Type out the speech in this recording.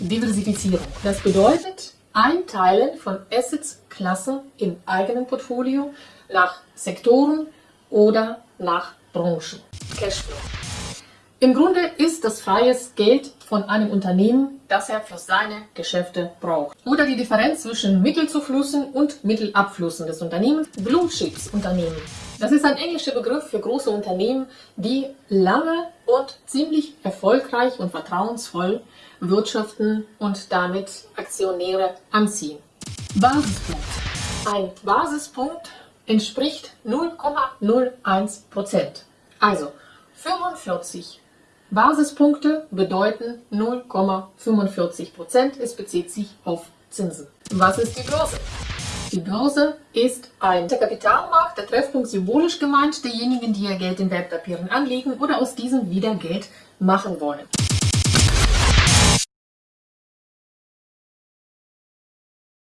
Diversifizierung. Das bedeutet Einteilen von Assets-Klassen im eigenen Portfolio nach Sektoren oder nach Branchen. Cashflow. Im Grunde ist das freies Geld von einem Unternehmen, das er für seine Geschäfte braucht. Oder die Differenz zwischen Mittelzuflüssen und Mittelabflüssen des Unternehmens. Blue Chips Unternehmen. Das ist ein englischer Begriff für große Unternehmen, die lange und ziemlich erfolgreich und vertrauensvoll wirtschaften und damit Aktionäre anziehen. Basispunkt. Ein Basispunkt entspricht 0,01%. Also 45 Basispunkte bedeuten 0,45%. Es bezieht sich auf Zinsen. Was ist die Börse? Die Börse ist ein Kapitalmarkt, der Treffpunkt symbolisch gemeint, derjenigen, die ihr Geld in Wertpapieren anlegen oder aus diesem wieder Geld machen wollen.